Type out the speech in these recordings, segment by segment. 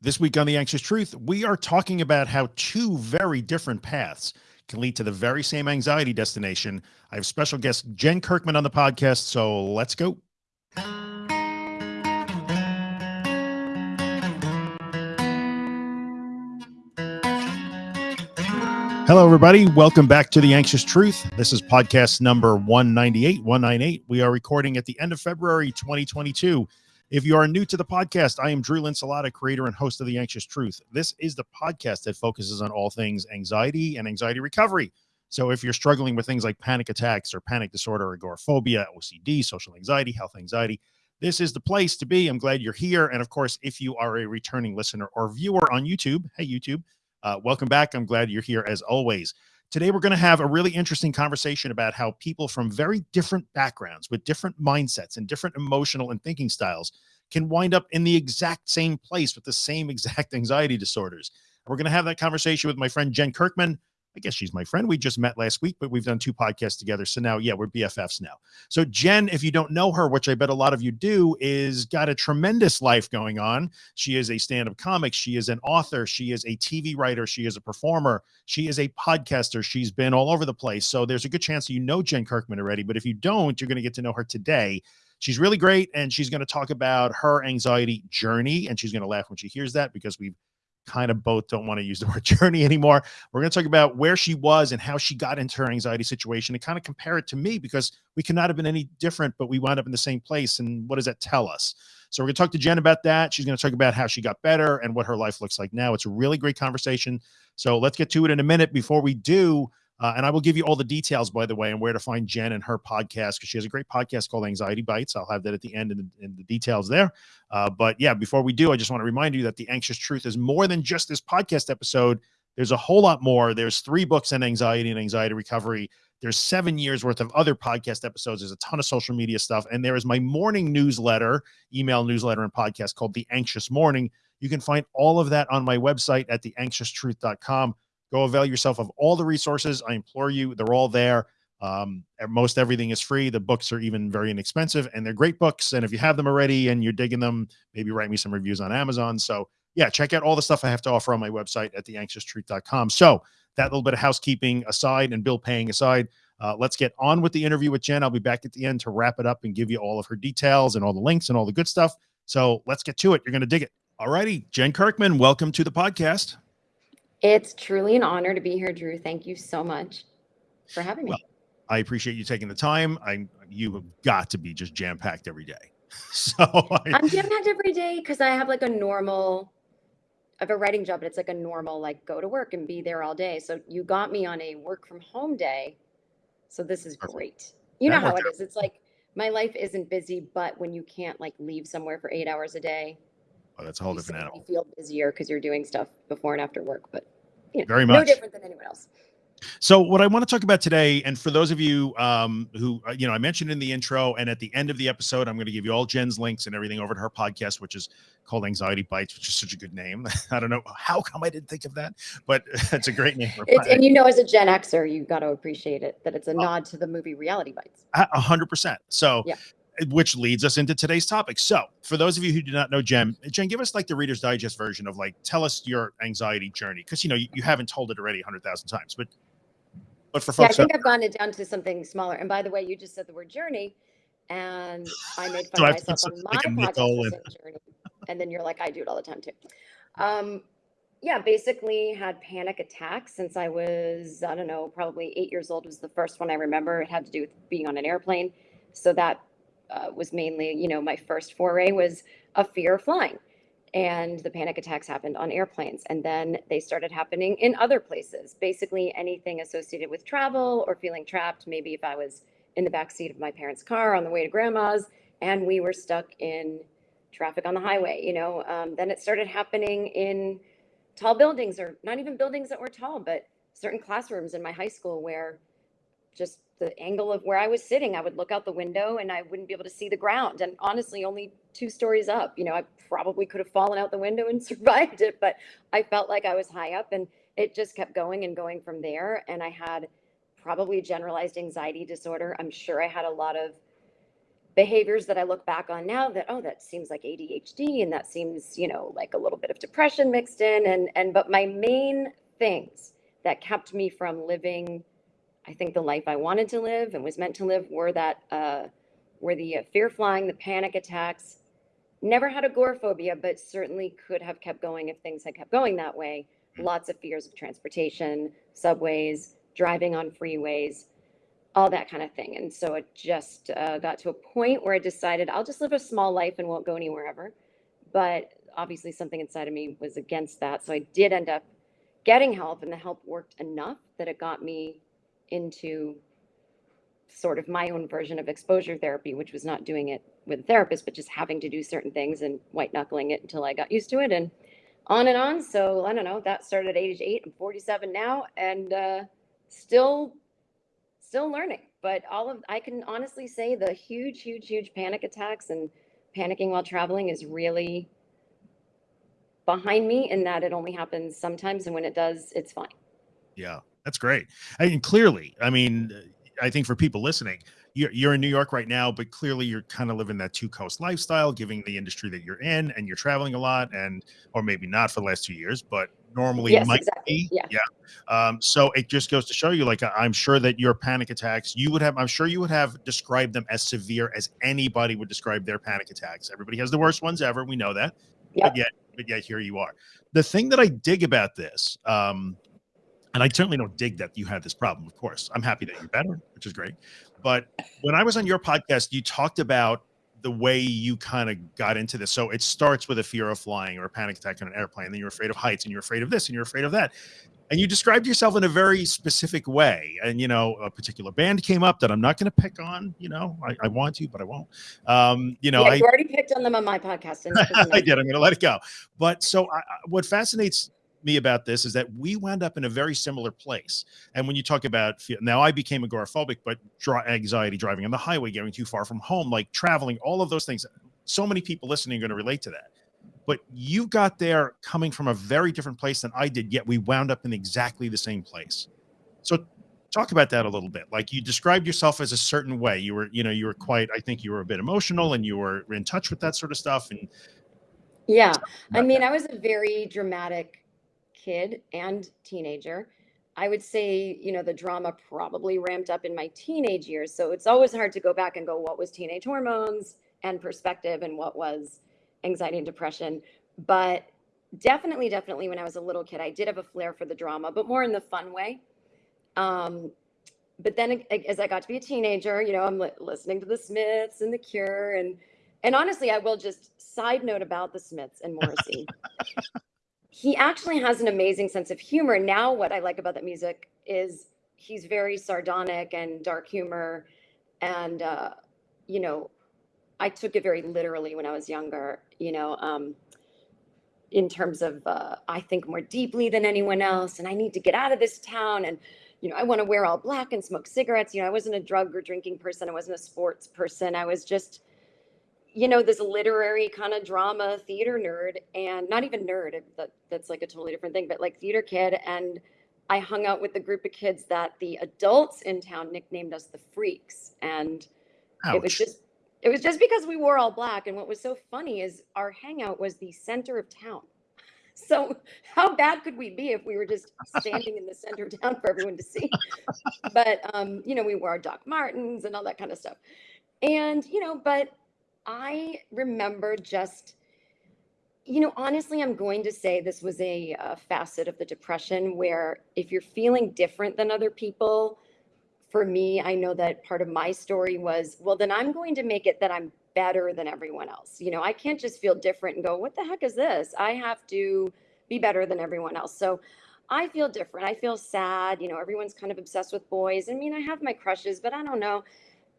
This week on The Anxious Truth, we are talking about how two very different paths can lead to the very same anxiety destination. I have special guest Jen Kirkman on the podcast, so let's go. Hello, everybody. Welcome back to The Anxious Truth. This is podcast number 198, 198. We are recording at the end of February 2022. If you are new to the podcast, I am Drew Linsalata, creator and host of The Anxious Truth. This is the podcast that focuses on all things anxiety and anxiety recovery. So if you're struggling with things like panic attacks or panic disorder, agoraphobia, OCD, social anxiety, health anxiety, this is the place to be. I'm glad you're here. And of course, if you are a returning listener or viewer on YouTube, hey, YouTube, uh, welcome back. I'm glad you're here as always. Today, we're going to have a really interesting conversation about how people from very different backgrounds with different mindsets and different emotional and thinking styles can wind up in the exact same place with the same exact anxiety disorders. We're going to have that conversation with my friend Jen Kirkman, I guess she's my friend. We just met last week, but we've done two podcasts together. So now, yeah, we're BFFs now. So Jen, if you don't know her, which I bet a lot of you do, is got a tremendous life going on. She is a stand-up comic. She is an author. She is a TV writer. She is a performer. She is a podcaster. She's been all over the place. So there's a good chance you know Jen Kirkman already. But if you don't, you're going to get to know her today. She's really great. And she's going to talk about her anxiety journey. And she's going to laugh when she hears that because we've kind of both don't want to use the word journey anymore. We're going to talk about where she was and how she got into her anxiety situation and kind of compare it to me because we could not have been any different, but we wound up in the same place. And what does that tell us? So we're going to talk to Jen about that. She's going to talk about how she got better and what her life looks like now. It's a really great conversation. So let's get to it in a minute. Before we do, uh, and I will give you all the details, by the way, and where to find Jen and her podcast because she has a great podcast called Anxiety Bites. I'll have that at the end in the, in the details there. Uh, but yeah, before we do, I just want to remind you that The Anxious Truth is more than just this podcast episode. There's a whole lot more. There's three books on anxiety and anxiety recovery. There's seven years worth of other podcast episodes. There's a ton of social media stuff. And there is my morning newsletter, email newsletter, and podcast called The Anxious Morning. You can find all of that on my website at theanxioustruth.com. Go avail yourself of all the resources. I implore you, they're all there. Um, most everything is free. The books are even very inexpensive and they're great books. And if you have them already and you're digging them, maybe write me some reviews on Amazon. So yeah, check out all the stuff I have to offer on my website at theanxioustruth.com. So that little bit of housekeeping aside and bill paying aside, uh, let's get on with the interview with Jen. I'll be back at the end to wrap it up and give you all of her details and all the links and all the good stuff. So let's get to it. You're going to dig it. All righty. Jen Kirkman, welcome to the podcast. It's truly an honor to be here, Drew. Thank you so much for having me. Well, I appreciate you taking the time. I you have got to be just jam packed every day. So I, am jam packed every day because I have like a normal. I have a writing job, but it's like a normal like go to work and be there all day. So you got me on a work from home day. So this is Perfect. great. You that know how it is. It's like my life isn't busy, but when you can't like leave somewhere for eight hours a day, Oh, that's a whole different animal. You feel busier because you're doing stuff before and after work, but you know, very much no different than anyone else. So what I want to talk about today, and for those of you um, who, uh, you know, I mentioned in the intro and at the end of the episode, I'm going to give you all Jen's links and everything over to her podcast, which is called Anxiety Bites, which is such a good name. I don't know how come I didn't think of that, but it's a great name. and you know, as a Gen Xer, you got to appreciate it that it's a oh. nod to the movie Reality Bites. A hundred percent. So yeah which leads us into today's topic. So, for those of you who do not know Jen, Jen, give us like the Reader's Digest version of like, tell us your anxiety journey, because you know you, you, haven't told it already a hundred thousand times, but but for folks, yeah, I think I've gone it down to something smaller. And by the way, you just said the word journey, and I made fun of myself on my like podcast and... journey, and then you're like, I do it all the time too. Um, yeah, basically had panic attacks since I was I don't know, probably eight years old was the first one I remember. It had to do with being on an airplane, so that uh, was mainly, you know, my first foray was a fear of flying. And the panic attacks happened on airplanes. And then they started happening in other places. Basically, anything associated with travel or feeling trapped. Maybe if I was in the back seat of my parents' car on the way to grandma's and we were stuck in traffic on the highway, you know, um, then it started happening in tall buildings or not even buildings that were tall, but certain classrooms in my high school where just the angle of where I was sitting, I would look out the window and I wouldn't be able to see the ground. And honestly, only two stories up, you know, I probably could have fallen out the window and survived it, but I felt like I was high up and it just kept going and going from there. And I had probably generalized anxiety disorder. I'm sure I had a lot of behaviors that I look back on now that, oh, that seems like ADHD and that seems, you know, like a little bit of depression mixed in. And, and, but my main things that kept me from living, I think the life I wanted to live and was meant to live were that, uh, were the uh, fear flying, the panic attacks, never had agoraphobia, but certainly could have kept going if things had kept going that way. Hmm. Lots of fears of transportation, subways, driving on freeways, all that kind of thing. And so it just uh, got to a point where I decided I'll just live a small life and won't go anywhere ever. But obviously, something inside of me was against that. So I did end up getting help, and the help worked enough that it got me into sort of my own version of exposure therapy, which was not doing it with a therapist, but just having to do certain things and white knuckling it until I got used to it and on and on. So I don't know, that started at age eight. I'm 47 now and uh, still, still learning. But all of, I can honestly say the huge, huge, huge panic attacks and panicking while traveling is really behind me in that it only happens sometimes. And when it does, it's fine. Yeah, that's great. I mean, clearly, I mean, I think for people listening, you're, you're in New York right now, but clearly you're kind of living that two coast lifestyle, giving the industry that you're in, and you're traveling a lot, and or maybe not for the last two years, but normally yes, might exactly. be. Yeah. yeah. Um, so it just goes to show you, like, I'm sure that your panic attacks, you would have, I'm sure you would have described them as severe as anybody would describe their panic attacks. Everybody has the worst ones ever. We know that. Yep. But yet, but yet here you are. The thing that I dig about this, um, and I certainly don't dig that you had this problem. Of course, I'm happy that you're better, which is great. But when I was on your podcast, you talked about the way you kind of got into this. So it starts with a fear of flying or a panic attack on an airplane. And Then you're afraid of heights and you're afraid of this and you're afraid of that. And you described yourself in a very specific way. And, you know, a particular band came up that I'm not going to pick on, you know, I, I, want to, but I won't. Um, you know, yeah, I you already picked on them on my podcast. I did. I'm going to let it go. But so I, what fascinates me about this is that we wound up in a very similar place. And when you talk about now, I became agoraphobic, but draw anxiety driving on the highway, getting too far from home, like traveling, all of those things. So many people listening are going to relate to that. But you got there coming from a very different place than I did, yet we wound up in exactly the same place. So talk about that a little bit. Like you described yourself as a certain way. You were, you know, you were quite, I think you were a bit emotional and you were in touch with that sort of stuff. And yeah, I mean, that. I was a very dramatic kid and teenager. I would say, you know, the drama probably ramped up in my teenage years. So it's always hard to go back and go, what was teenage hormones and perspective and what was anxiety and depression. But definitely, definitely when I was a little kid, I did have a flair for the drama, but more in the fun way. Um, but then as I got to be a teenager, you know, I'm li- listening to the Smiths and the Cure and and honestly, I will just side note about the Smiths and Morrissey. he actually has an amazing sense of humor. Now, what I like about that music is he's very sardonic and dark humor. And, uh, you know, I took it very literally when I was younger, you know, um, in terms of uh, I think more deeply than anyone else, and I need to get out of this town. And, you know, I want to wear all black and smoke cigarettes. You know, I wasn't a drug or drinking person, I wasn't a sports person. I was just, you know, this literary kind of drama theater nerd and not even nerd, that, that's like a totally different thing, but like theater kid. And I hung out with the group of kids that the adults in town nicknamed us the freaks. And Ouch. it was just, it was just because we wore all black. And what was so funny is our hangout was the center of town. So how bad could we be if we were just standing in the center of town for everyone to see? But um, you know, we wore our Doc Martens and all that kind of stuff. And you know, but I remember just, you know, honestly, I'm going to say this was a, a, facet of the depression where if you're feeling different than other people, for me, I know that part of my story was, well, then I'm going to make it that I'm better than everyone else. You know, I can't just feel different and go, what the heck is this? I have to be better than everyone else. So I feel different. I feel sad. You know, everyone's kind of obsessed with boys. I mean, I have my crushes, but I don't know.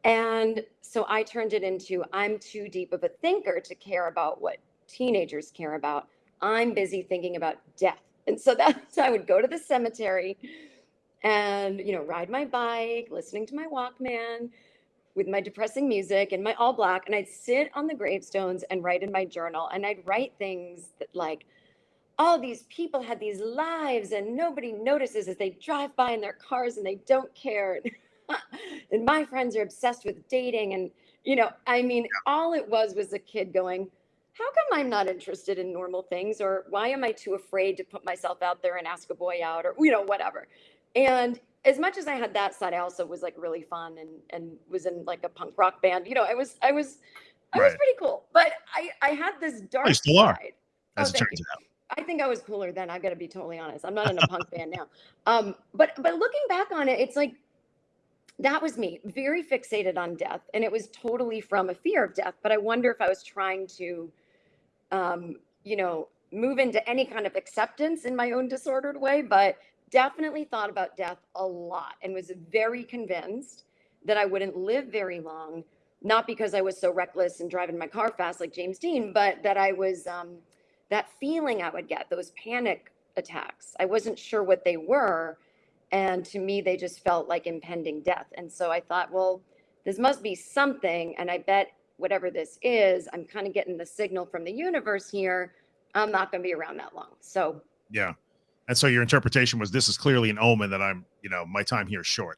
And so I turned it into I'm too deep of a thinker to care about what teenagers care about. I'm busy thinking about death. And so that's I would go to the cemetery and you know ride my bike, listening to my Walkman with my depressing music and my all black and I'd sit on the gravestones and write in my journal and I'd write things that like all these people had these lives and nobody notices as they drive by in their cars and they don't care. and my friends are obsessed with dating and you know, I mean, all it was was a kid going, how come I'm not interested in normal things? Or why am I too afraid to put myself out there and ask a boy out or, you know, whatever. And as much as I had that side, I also was like really fun and, and was in like a punk rock band. You know, I was, I was, I right. was pretty cool, but I, I had this dark oh, still side. Are, as oh, it turns out. I think I was cooler then. I've got to be totally honest. I'm not in a punk band now. Um, but but looking back on it, it's like that was me, very fixated on death, and it was totally from a fear of death. But I wonder if I was trying to, um, you know, move into any kind of acceptance in my own disordered way. But definitely thought about death a lot and was very convinced that I wouldn't live very long. Not because I was so reckless and driving my car fast like James Dean, but that I was. Um, that feeling I would get, those panic attacks. I wasn't sure what they were. And to me, they just felt like impending death. And so I thought, well, this must be something. And I bet whatever this is, I'm kind of getting the signal from the universe here. I'm not going to be around that long. So, yeah. And so your interpretation was this is clearly an omen that I'm, you know, my time here is short.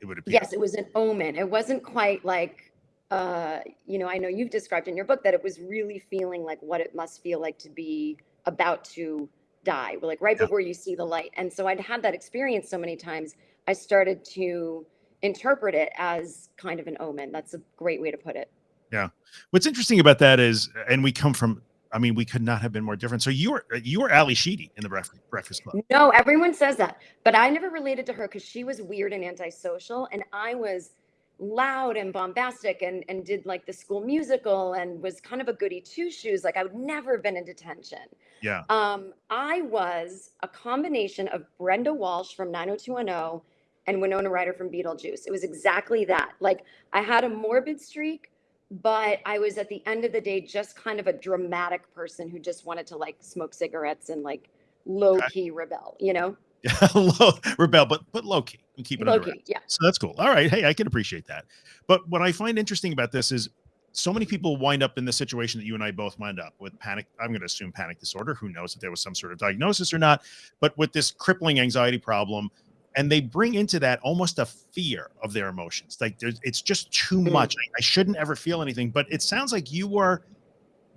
It would appear. Yes, it was an omen. It wasn't quite like uh, you know, I know you've described in your book that it was really feeling like what it must feel like to be about to die, like right yeah. before you see the light. And so I'd had that experience so many times, I started to interpret it as kind of an omen. That's a great way to put it. Yeah. What's interesting about that is, and we come from, I mean, we could not have been more different. So you were you were Ally Sheedy in the Breakfast Club. No, everyone says that, but I never related to her because she was weird and antisocial, and I was loud and bombastic and, and did like the school musical and was kind of a goody two shoes. Like I would never have been in detention. Yeah. Um, I was a combination of Brenda Walsh from 90210 and Winona Ryder from Beetlejuice. It was exactly that. Like I had a morbid streak, but I was at the end of the day just kind of a dramatic person who just wanted to like smoke cigarettes and like low key rebel, you know? low, rebel, but but low key and keep it low key, yeah. So that's cool. All right, hey, I can appreciate that. But what I find interesting about this is so many people wind up in the situation that you and I both wind up with panic. I'm going to assume panic disorder. Who knows if there was some sort of diagnosis or not? But with this crippling anxiety problem, and they bring into that almost a fear of their emotions. Like it's just too mm. much. I, I shouldn't ever feel anything. But it sounds like you were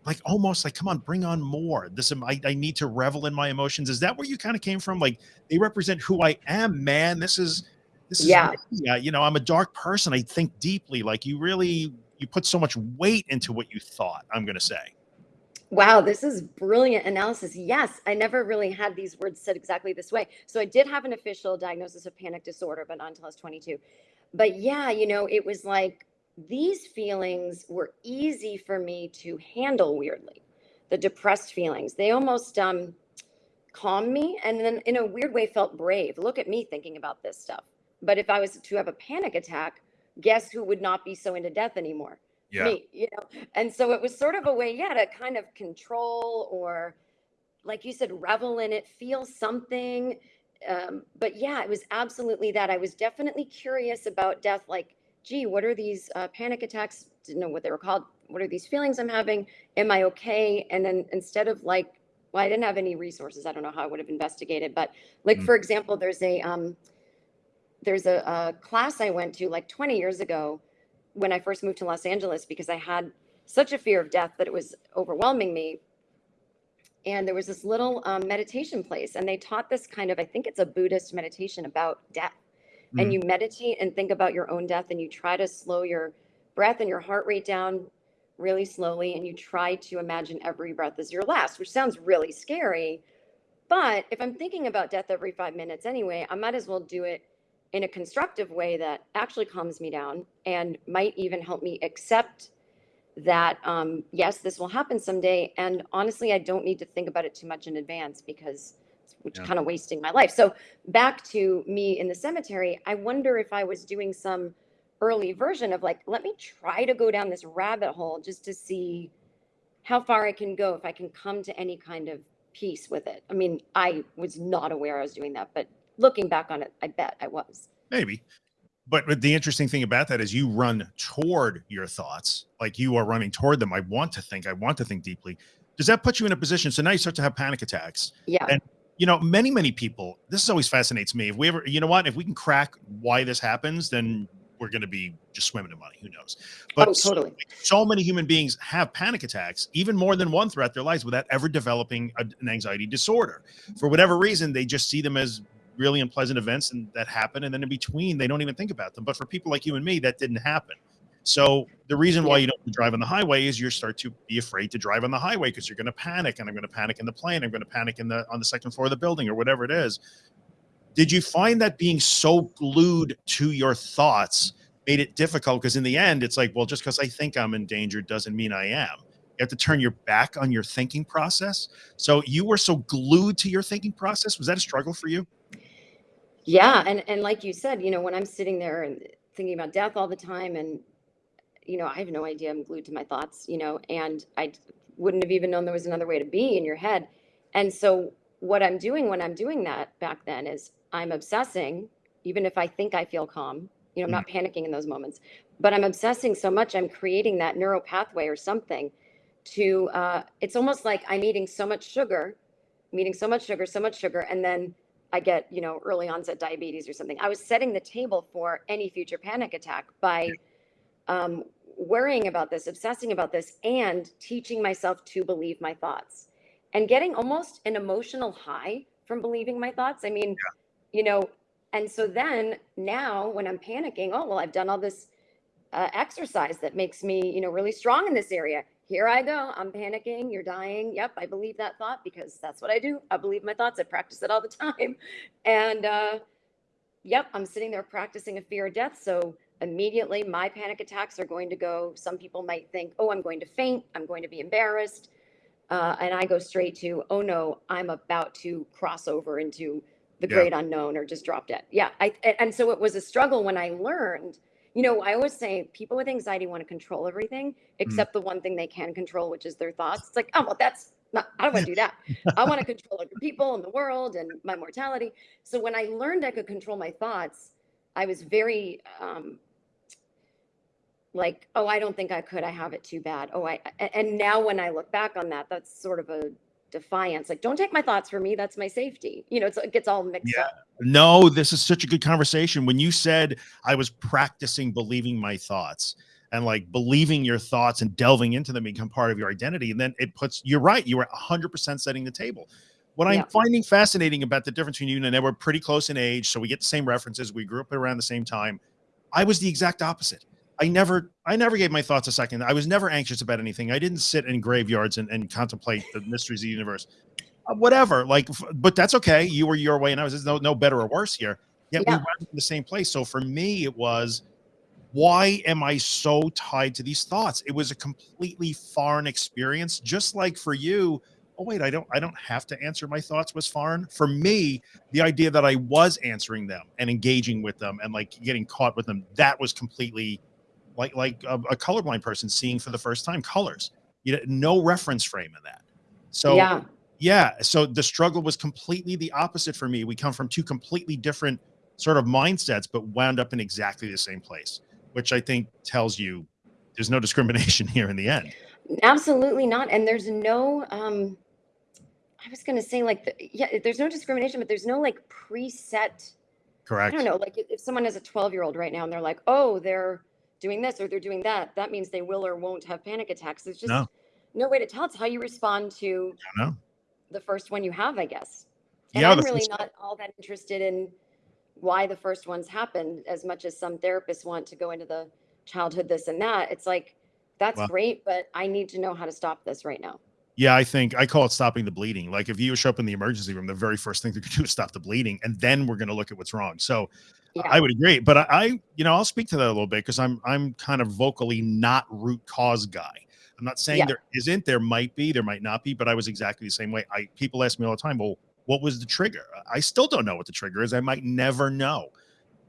like almost like come on bring on more this I, I need to revel in my emotions is that where you kind of came from like they represent who i am man this is this is yeah you know i'm a dark person i think deeply like you really you put so much weight into what you thought i'm gonna say wow this is brilliant analysis yes i never really had these words said exactly this way so i did have an official diagnosis of panic disorder but not until i was 22 but yeah you know it was like these feelings were easy for me to handle weirdly. The depressed feelings, they almost um, calmed me and then in a weird way felt brave. Look at me thinking about this stuff. But if I was to have a panic attack, guess who would not be so into death anymore? Yeah. Me, you know. And so it was sort of a way, yeah, to kind of control or like you said, revel in it, feel something. Um, but yeah, it was absolutely that. I was definitely curious about death, like gee, what are these uh, panic attacks? Didn't know what they were called. What are these feelings I'm having? Am I okay? And then instead of like, well, I didn't have any resources. I don't know how I would have investigated, but like mm. for example, there's a um, there's a, a class I went to like 20 years ago when I first moved to Los Angeles because I had such a fear of death that it was overwhelming me. And there was this little um, meditation place, and they taught this kind of, I think it's a Buddhist meditation about death mm. and you meditate and think about your own death and you try to slow your breath and your heart rate down really slowly and you try to imagine every breath is your last, which sounds really scary. But if I'm thinking about death every five minutes anyway, I might as well do it in a constructive way that actually calms me down and might even help me accept that um, yes, this will happen someday. And honestly, I don't need to think about it too much in advance because which yeah. kind of wasting my life. So back to me in the cemetery, I wonder if I was doing some early version of like, let me try to go down this rabbit hole just to see how far I can go if I can come to any kind of peace with it. I mean, I was not aware I was doing that, but looking back on it, I bet I was. Maybe. But, the interesting thing about that is you run toward your thoughts, like you are running toward them. I want to think, I want to think deeply. Does that put you in a position? So now you start to have panic attacks. Yeah. And you know, many, many people, this always fascinates me. If we ever, you know what, if we can crack why this happens, then we're going to be just swimming in money. Who knows? But oh, totally. So, so, many human beings have panic attacks, even more than one throughout their lives, without ever developing a, an anxiety disorder. For whatever reason, they just see them as really unpleasant events and that happen, and then in between, they don't even think about them. But for people like you and me, that didn't happen. So the reason why you don't drive on the highway is you start to be afraid to drive on the highway because you're going to panic, and I'm going to panic in the plane, I'm going to panic in the on the second floor of the building or whatever it is. Did you find that being so glued to your thoughts made it difficult? Because in the end, it's like, well, just because I think I'm in danger doesn't mean I am. You have to turn your back on your thinking process. So you were so glued to your thinking process. Was that a struggle for you? Yeah, and and like you said, you know, when I'm sitting there and thinking about death all the time and you know, I have no idea. I'm glued to my thoughts, you know, and I wouldn't have even known there was another way to be in your head. And so, what I'm doing when I'm doing that back then is I'm obsessing, even if I think I feel calm, you know, I'm not mm-hmm. panicking in those moments, but I'm obsessing so much, I'm creating that neural pathway or something to, uh, it's almost like I'm eating so much sugar, I'm eating so much sugar, so much sugar, and then I get, you know, early onset diabetes or something. I was setting the table for any future panic attack by um, worrying about this, obsessing about this, and teaching myself to believe my thoughts and getting almost an emotional high from believing my thoughts. I mean, yeah. you know, and so then now when I'm panicking, oh, well, I've done all this uh, exercise that makes me, you know, really strong in this area. Here I go. I'm panicking. You're dying. Yep. I believe that thought because that's what I do. I believe my thoughts. I practice it all the time. And, uh, yep, I'm sitting there practicing a fear of death. So immediately my panic attacks are going to go. Some people might think, oh, I'm going to faint. I'm going to be embarrassed. Uh, and I go straight to, oh no, I'm about to cross over into the yeah. great unknown or just drop dead. Yeah. I, and so it was a struggle when I learned, you know, I always say people with anxiety want to control everything mm. except mm. the one thing they can control, which is their thoughts. It's like, oh, well, that's not, I don't want to do that. I want to control other people and the world and my mortality. So when I learned I could control my thoughts, I was very um, like, oh, I don't think I could. I have it too bad. Oh, I, and now when I look back on that, that's sort of a defiance. Like, don't take my thoughts for me. That's my safety. You know, it gets all mixed yeah. up. No, this is such a good conversation. When you said I was practicing believing my thoughts and like believing your thoughts and delving into them become part of your identity. And then it puts, you're right. You were 100% setting the table. What I'm finding fascinating about the difference between you and I, we're pretty close in age. So we get the same references. We grew up around the same time. I was the exact opposite. I never, I never gave my thoughts a second. I was never anxious about anything. I didn't sit in graveyards and, and contemplate the mysteries of the universe. Uh, whatever, like, but that's okay. You were your way, and I was no, no better or worse here. Yet yeah. we went in the same place. So for me, it was, why am I so tied to these thoughts? It was a completely foreign experience, just like for you oh wait, I don't I don't have to answer my thoughts was foreign. For me, the idea that I was answering them and engaging with them and like getting caught with them, that was completely like like a, a colorblind person seeing for the first time colors. You know, no reference frame in that. So yeah. yeah, so the struggle was completely the opposite for me. We come from two completely different sort of mindsets, but wound up in exactly the same place, which I think tells you there's no discrimination here in the end. Absolutely not. And there's no um I was going to say like, the, yeah, there's no discrimination, but there's no like preset. Correct. I don't know. Like if someone has a 12 year old right now and they're like, oh, they're doing this or they're doing that, that means they will or won't have panic attacks. There's just no, no way to tell. It's how you respond to the first one you have, I guess. And yeah, I'm really not all that interested in why the first ones happened as much as some therapists want to go into the childhood this and that. It's like, that's well, great, but I need to know how to stop this right now. Yeah, I think I call it stopping the bleeding. Like if you show up in the emergency room, the very first thing they're going to do is stop the bleeding, and then we're going to look at what's wrong. So yeah. I would agree, but I, I, you know, I'll speak to that a little bit because I'm I'm kind of vocally not root cause guy. I'm not saying yeah. there isn't, there might be, there might not be, but I was exactly the same way. I people ask me all the time, well, what was the trigger? I still don't know what the trigger is. I might never know.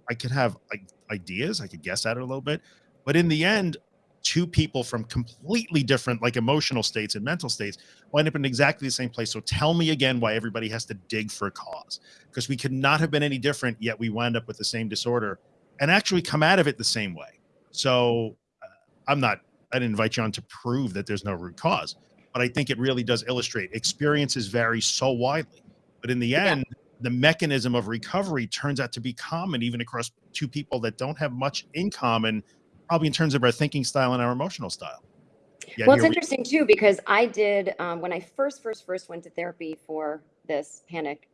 I could have like ideas, I could guess at it a little bit, but in the end, two people from completely different like emotional states and mental states wind up in exactly the same place. So tell me again why everybody has to dig for a cause because we could not have been any different, yet we wind up with the same disorder and actually come out of it the same way. So uh, I'm not, I didn't invite you on to prove that there's no root cause, but I think it really does illustrate experiences vary so widely. But in the end, the mechanism of recovery turns out to be common even across two people that don't have much in common, probably in terms of our thinking style and our emotional style. Yeah, well, it's interesting too because I did um, when I first, first, first went to therapy for this panic.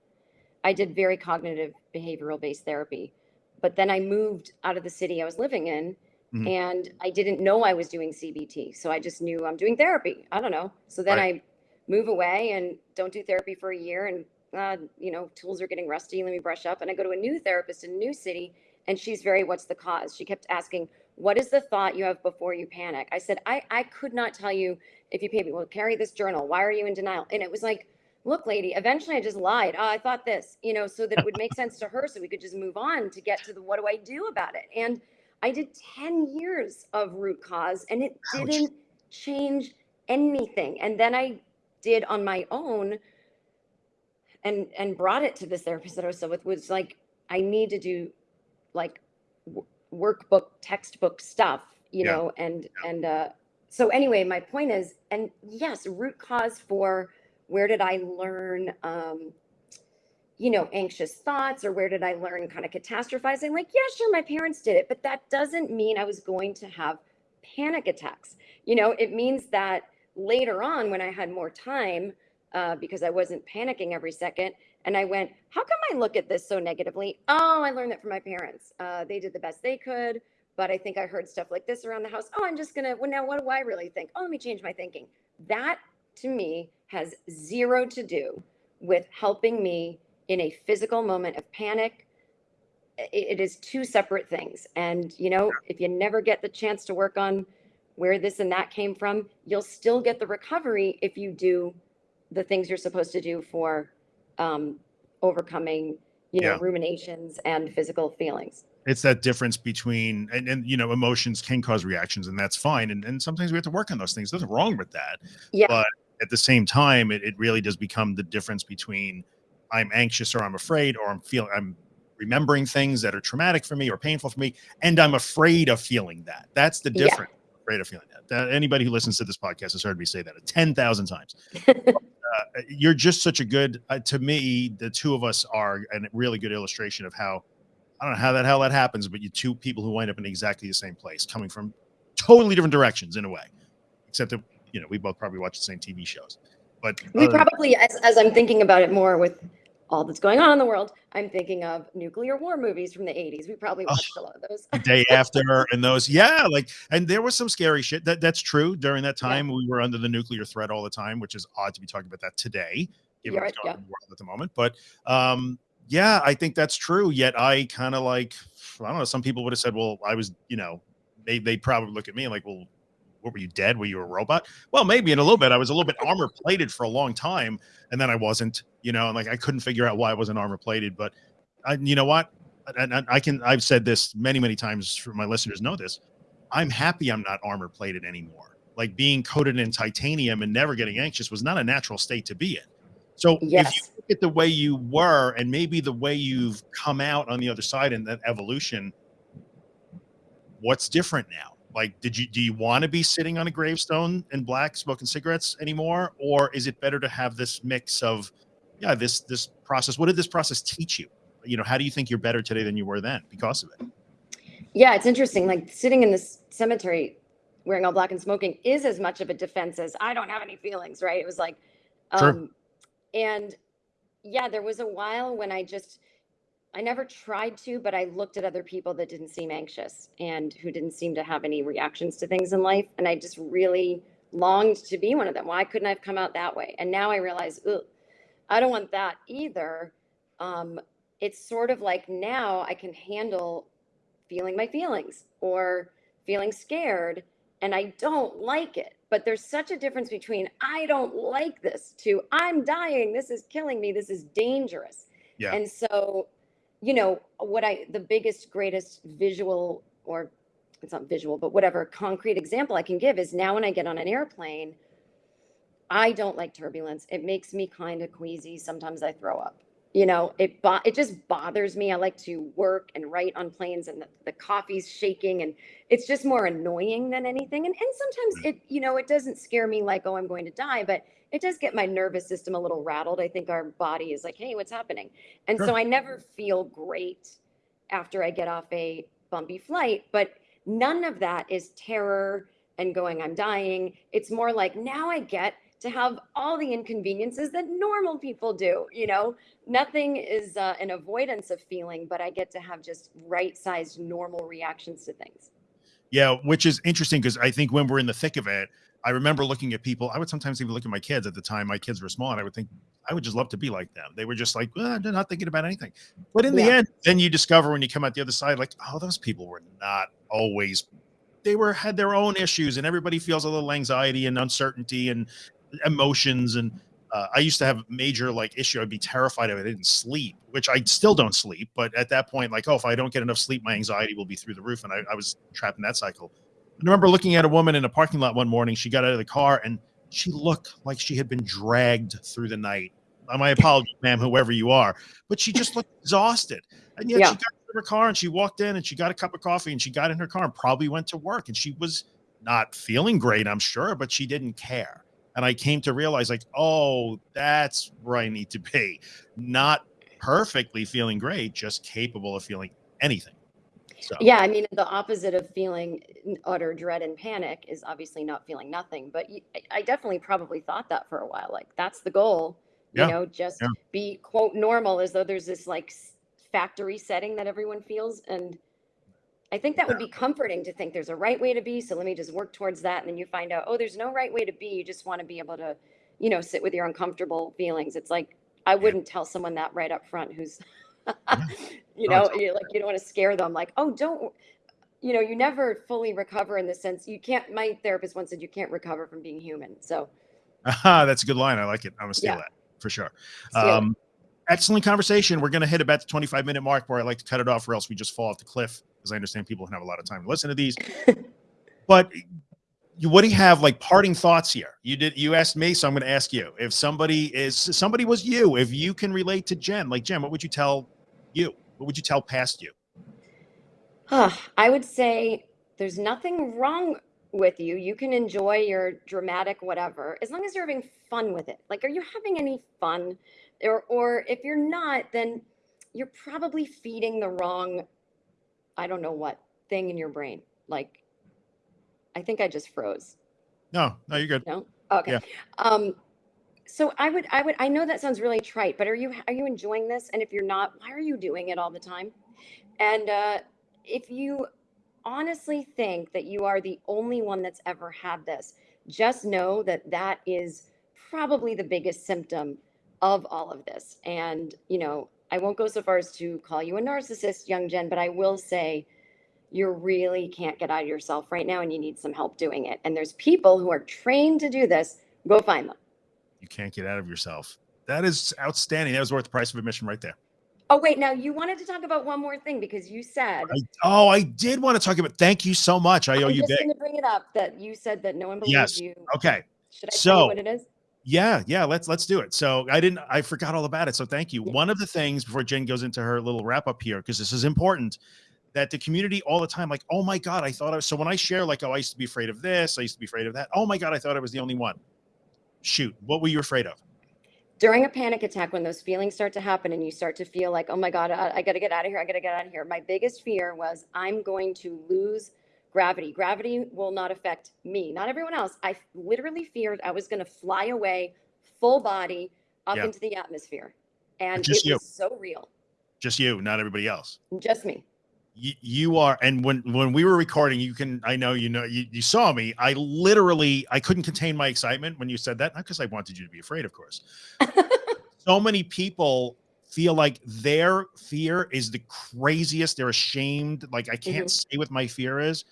I did very cognitive behavioral based therapy, but then I moved out of the city I was living in, mm-hmm. and I didn't know I was doing CBT, so I just knew I'm doing therapy. I don't know. So then right. I move away and don't do therapy for a year, and uh, you know, tools are getting rusty. Let me brush up. And I go to a new therapist in a new city, and she's very, what's the cause? She kept asking, what is the thought you have before you panic? I said, I, I could not tell you if you pay me. Well, carry this journal. Why are you in denial? And it was like, look, lady, eventually I just lied. Oh, I thought this, you know, so that it would make sense to her so we could just move on to get to the what do I do about it? And I did 10 years of root cause and it Ouch. didn't change anything. And then I did on my own and and brought it to this therapist that I was still with was like, I need to do like workbook, textbook stuff, you yeah. know, and yeah. and uh so anyway, my point is, and yes, root cause for where did I learn um you know, anxious thoughts or where did I learn kind of catastrophizing? Like, yeah, sure, my parents did it, but that doesn't mean I was going to have panic attacks. You know, it means that later on when I had more time, uh, because I wasn't panicking every second. And I went, how come I look at this so negatively? Oh, I learned that from my parents. Uh, they did the best they could, but I think I heard stuff like this around the house. Oh, I'm just gonna. Well, now what do I really think? Oh, let me change my thinking. That to me has zero to do with helping me in a physical moment of panic. it, it is two separate things. And you know, if you never get the chance to work on where this and that came from, you'll still get the recovery if you do the things you're supposed to do for um, overcoming, you know, yeah. ruminations and physical feelings. It's that difference between and, and you know emotions can cause reactions and that's fine and, and sometimes we have to work on those things. There's nothing wrong with that. Yeah. But at the same time, it, it really does become the difference between I'm anxious or I'm afraid or I'm feeling I'm remembering things that are traumatic for me or painful for me and I'm afraid of feeling that. That's the difference. Yeah. Afraid of feeling that. Uh, anybody who listens to this podcast has heard me say that 10,000 times. uh, you're just such a good uh, to me the two of us are a really good illustration of how i don't know how that hell that happens but you two people who wind up in exactly the same place coming from totally different directions in a way except that you know we both probably watch the same tv shows but we probably as, as i'm thinking about it more with all that's going on in the world, I'm thinking of nuclear war movies from the 80s. We probably watched oh, a lot of those. day after and those, yeah, like and there was some scary shit. That that's true. During that time, yeah. we were under the nuclear threat all the time, which is odd to be talking about that today, given right, yeah. world at the moment. But um, yeah, I think that's true. Yet I kind of like I don't know. Some people would have said, "Well, I was," you know, they they probably look at me like, "Well, what were you dead? Were you a robot? Well, maybe in a little bit. I was a little bit armor plated for a long time, and then I wasn't. You know, and like I couldn't figure out why I wasn't armor plated. But I, you know what? And I, I can. I've said this many, many times. For my listeners, know this. I'm happy I'm not armor plated anymore. Like being coated in titanium and never getting anxious was not a natural state to be in. So yes. if you look at the way you were and maybe the way you've come out on the other side in that evolution, what's different now? Like did you do you want to be sitting on a gravestone in black smoking cigarettes anymore? Or is it better to have this mix of yeah this this process what did this process teach you? You know how do you think you're better today than you were then because of it? Yeah it's interesting like sitting in this cemetery wearing all black and smoking is as much of a defense as i don't have any feelings right? It was like um sure. and yeah there was a while when i just I never tried to, but I looked at other people that didn't seem anxious and who didn't seem to have any reactions to things in life. And I just really longed to be one of them. Why couldn't I have come out that way? And now I realize, I don't want that either. Um, it's sort of like now I can handle feeling my feelings or feeling scared and I don't like it. But there's such a difference between I don't like this to I'm dying, this is killing me, this is dangerous. Yeah. And so you know, what I, the biggest, greatest visual or it's not visual, but whatever concrete example I can give is now when I get on an airplane, I don't like turbulence. It makes me kind of queasy. Sometimes I throw up. You know, it bo- it just bothers me. I like to work and write on planes, and the, the coffee's shaking, and it's just more annoying than anything. And and sometimes it, you know, it doesn't scare me like oh I'm going to die, but it does get my nervous system a little rattled. I think our body is like, hey, what's happening? And Sure. so I never feel great after I get off a bumpy flight, but none of that is terror and going, I'm dying. It's more like now I get to have all the inconveniences that normal people do. You know, nothing is uh, an avoidance of feeling, but I get to have just right sized normal reactions to things. Yeah, which is interesting because I think when we're in the thick of it, I remember looking at people. I would sometimes even look at my kids at the time. My kids were small, and I would think I would just love to be like them. They were just like, well, they're not thinking about anything. But in the end, then you discover when you come out the other side, like, oh, those people were not always. They were had their own issues, and everybody feels a little anxiety and uncertainty and emotions. And uh, I used to have a major like issue. I'd be terrified if I didn't sleep, which I still don't sleep. But at that point, like, oh, if I don't get enough sleep, my anxiety will be through the roof, and I, I was trapped in that cycle. I remember looking at a woman in a parking lot one morning. She got out of the car and she looked like she had been dragged through the night. Uh, My apologies, ma'am, whoever you are, but she just looked exhausted. And yet Yeah. she got in her car and she walked in and she got a cup of coffee and she got in her car and probably went to work. And she was not feeling great, I'm sure, but she didn't care. And I came to realize, like, oh, that's where I need to be. Not perfectly feeling great, just capable of feeling anything. So Yeah, I mean, the opposite of feeling utter dread and panic is obviously not feeling nothing. But I definitely probably thought that for a while. Like, that's the goal, you know, just yeah. be quote normal as though there's this like factory setting that everyone feels. And I think that would be comforting to think there's a right way to be. So let me just work towards that. And then you find out, oh, there's no right way to be. You just want to be able to, you know, sit with your uncomfortable feelings. It's like, I wouldn't tell someone that right up front who's, you No, know, you're like, you don't want to scare them. Like, oh, don't, you know, you never fully recover in the sense you can't, my therapist once said you can't recover from being human. So Aha, that's a good line. I like it. I'm gonna steal Yeah. that for sure. Um, excellent conversation. We're gonna hit about the 25 minute mark where I like to cut it off, or else we just fall off the cliff. Because I understand people can have a lot of time to listen to these. but you, what do you have like parting thoughts here? You did. You asked me, so I'm going to ask you. If somebody is somebody was you, if you can relate to Jen, like Jen, what would you tell you? What would you tell past you? Huh, I would say there's nothing wrong with you. You can enjoy your dramatic whatever as long as you're having fun with it. Like, are you having any fun? Or, or if you're not, then you're probably feeding the wrong, I don't know what thing in your brain. Like, I think I just froze. No, no, you're good. No? Okay. Yeah. Um, so I would, I would, I know that sounds really trite, but are you, are you enjoying this? And if you're not, why are you doing it all the time? And uh, if you honestly think that you are the only one that's ever had this, just know that that is probably the biggest symptom of all of this. And, you know, I won't go so far as to call you a narcissist, young Jen, but I will say you really can't get out of yourself right now and you need some help doing it. And there's people who are trained to do this. Go find them. You can't get out of yourself. That is outstanding. That was worth the price of admission right there. Oh, wait, now you wanted to talk about one more thing because you said, I, oh, I did want to talk about. Thank you so much. I owe I'm you just big. going to bring it up that you said that no one believes Yes. you. Okay. Should I tell So- you what it is? Yeah, yeah, let's let's do it. So I didn't I forgot all about it. So thank you. Yeah. One of the things before Jen goes into her little wrap up here, because this is important, that the community all the time, like, oh my God, I thought I was so when I share, like, oh, I used to be afraid of this, I used to be afraid of that. Oh my God, I thought I was the only one. Shoot, what were you afraid of? During a panic attack, when those feelings start to happen and you start to feel like, oh my God, I, I got to get out of here, I got to get out of here. My biggest fear was I'm going to lose gravity. Gravity will not affect me, not everyone else. I literally feared I was going to fly away full body up Yeah. into the atmosphere. And Just it you. was so real. Just you, not everybody else. Just me. you, you are and when when we were recording you can i know you know you, you saw me i literally i couldn't contain my excitement when you said that not because i wanted you to be afraid of course so many people feel like their fear is the craziest they're ashamed like i can't mm-hmm. say what my fear is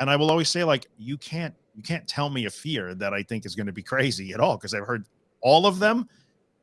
and i will always say like you can't you can't tell me a fear that i think is going to be crazy at all because i've heard all of them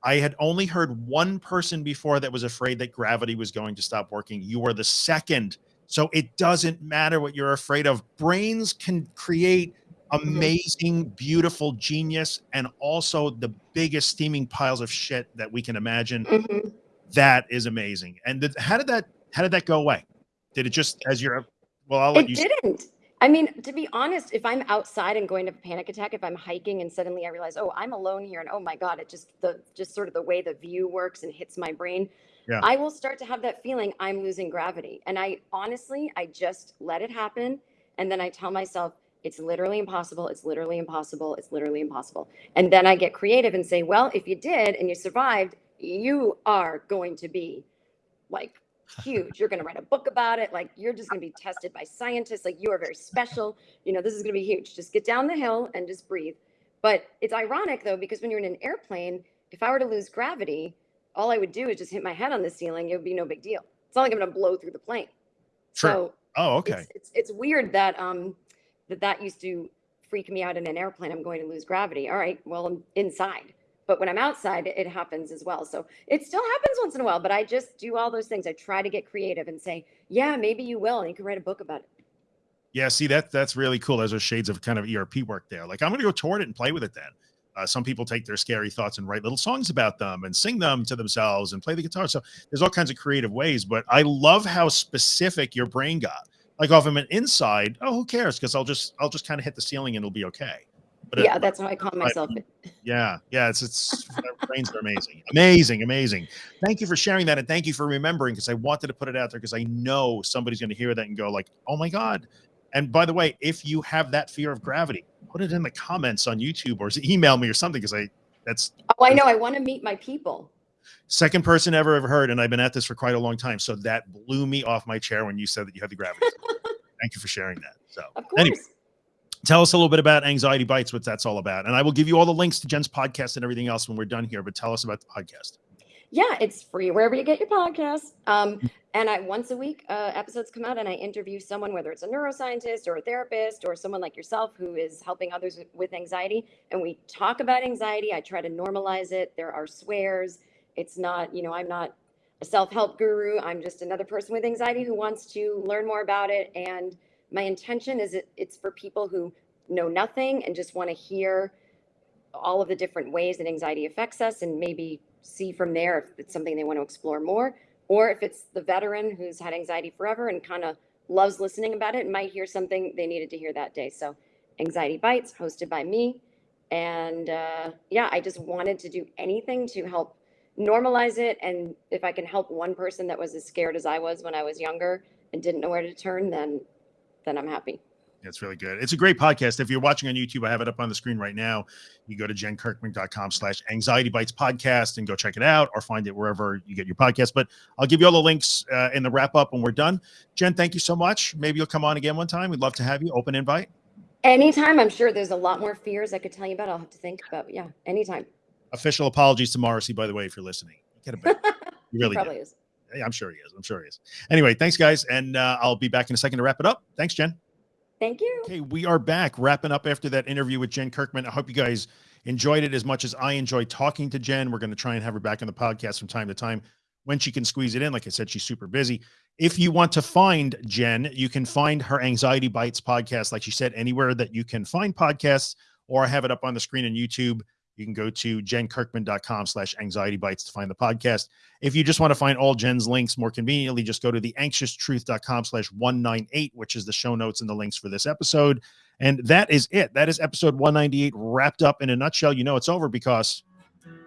I had only heard one person before that was afraid that gravity was going to stop working. You are the second. So it doesn't matter what you're afraid of. Brains can create amazing, beautiful genius and also the biggest steaming piles of shit that we can imagine. Mhm. That is amazing. And how did that how did that go away? Did it just as you're well, I'll let It you didn't. I mean, to be honest, if I'm outside and going to a panic attack, if I'm hiking and suddenly I realize, oh, I'm alone here, and oh my god, it just the just sort of the way the view works and hits my brain, yeah. I will start to have that feeling I'm losing gravity. And I honestly, I just let it happen, and then I tell myself it's literally impossible. It's literally impossible. It's literally impossible. And then I get creative and say, well, if you did and you survived, you are going to be like huge. You're going to write a book about it. Like you're just going to be tested by scientists. Like you are very special. You know, this is going to be huge. Just get down the hill and just breathe. But it's ironic though, because when you're in an airplane, if I were to lose gravity, all I would do is just hit my head on the ceiling. It would be no big deal. It's not like I'm going to blow through the plane. Sure. So oh, okay. It's, it's, it's weird that, um, that that used to freak me out in an airplane. I'm going to lose gravity. All right. Well, I'm inside but when I'm outside, it happens as well. So it still happens once in a while, but I just do all those things. I try to get creative and say, yeah, maybe you will. And you can write a book about it. Yeah. See, that that's really cool. Those are shades of kind of ERP work there. Like I'm going to go toward it and play with it then. Uh, some people take their scary thoughts and write little songs about them and sing them to themselves and play the guitar. So there's all kinds of creative ways, but I love how specific your brain got. Like off of an inside, oh, who cares? Because I'll just I'll just kind of hit the ceiling and it'll be okay. But yeah, it, that's how I call myself. yeah, yeah, it's it's brains are amazing, amazing, amazing. Thank you for sharing that, and thank you for remembering because I wanted to put it out there because I know somebody's going to hear that and go like, "Oh my god!" And by the way, if you have that fear of gravity, put it in the comments on YouTube or email me or something because I that's. Oh, I know. I want to meet my people. Second person ever ever heard, and I've been at this for quite a long time. So that blew me off my chair when you said that you had the gravity. Thank you for sharing that. So, of course. Anyway, tell us a little bit about anxiety bites what that's all about. And i will give you all the links to jen's podcast and everything else when we're done here but tell us about the podcast. Yeah it's free wherever you get your podcast. Um, and i once a week uh, episodes come out and i interview someone whether it's a neuroscientist or a therapist or someone like yourself who is helping others with anxiety and we talk about anxiety. I try to normalize it. There are swears. It's not you know i'm not a self-help guru. I'm just another person with anxiety who wants to learn more about it. And my intention is it, it's for people who know nothing and just want to hear all of the different ways that anxiety affects us and maybe see from there if it's something they want to explore more. Or if it's the veteran who's had anxiety forever and kind of loves listening about it might hear something they needed to hear that day. So anxiety bites hosted by me. And uh, yeah i just wanted to do anything to help normalize it. And if i can help one person that was as scared as i was when i was younger and didn't know where to turn then then I'm happy. It's really good. It's a great podcast. If you're watching on YouTube, I have it up on the screen right now. You go to jenkirkman.com slash anxiety bites podcast and go check it out or find it wherever you get your podcast. But I'll give you all the links uh, in the wrap up when we're done. Jen, thank you so much. Maybe you'll come on again one time. We'd love to have you. Open invite. Anytime. I'm sure there's a lot more fears I could tell you about. I'll have to think about. Yeah, anytime. Official apologies to Morrissey, by the way, if you're listening. Get a bit. You really probably did. is. Yeah, I'm sure he is. I'm sure he is. Anyway, thanks, guys. And uh, I'll be back in a second to wrap it up. Thanks, Jen. Thank you. Okay, we are back wrapping up after that interview with Jen Kirkman. I hope you guys enjoyed it as much as I enjoyed talking to Jen. We're going to try and have her back on the podcast from time to time when she can squeeze it in. Like I said, she's super busy. If you want to find Jen, you can find her Anxiety Bites podcast, like she said, anywhere that you can find podcasts, or I have it up on the screen on YouTube. You can go to jenkirkman.com slash anxiety bites to find the podcast. If you just want to find all Jen's links more conveniently, just go to the anxioustruth.com slash 198, which is the show notes and the links for this episode. And that is it. That is episode 198 wrapped up in a nutshell. You know it's over because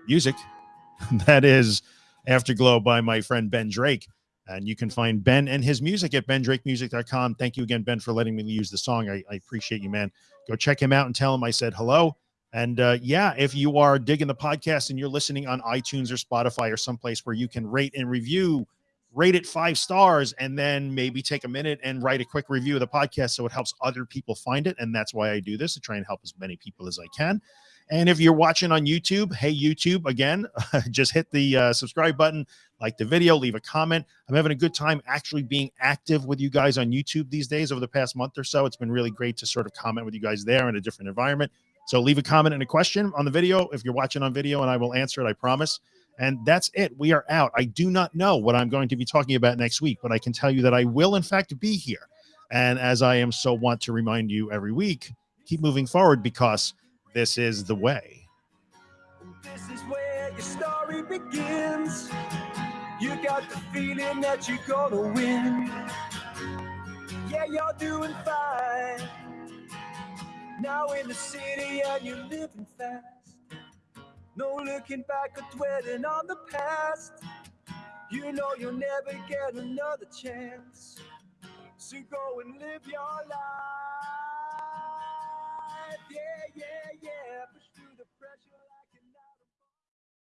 music. that is Afterglow by my friend Ben Drake. And you can find Ben and his music at bendrakemusic.com. Thank you again, Ben, for letting me use the song. I, I appreciate you, man. Go check him out and tell him I said hello. And uh, yeah, if you are digging the podcast and you're listening on iTunes or Spotify or someplace where you can rate and review, rate it five stars, and then maybe take a minute and write a quick review of the podcast so it helps other people find it. And that's why I do this to try and help as many people as I can. And if you're watching on YouTube, hey, YouTube, again, just hit the uh, subscribe button, like the video, leave a comment. I'm having a good time actually being active with you guys on YouTube these days over the past month or so. It's been really great to sort of comment with you guys there in a different environment. So leave a comment and a question on the video if you're watching on video, and I will answer it. I promise. And that's it. We are out. I do not know what I'm going to be talking about next week, but I can tell you that I will, in fact, be here. And as I am so want to remind you every week, keep moving forward because this is the way. This is where your story begins. You got the feeling that you're gonna win. Yeah. yeah, you're doing fine. Now in the city and you're living fast. No looking back or dwelling on the past. You know you'll never get another chance. So go and live your life. Yeah, yeah, yeah.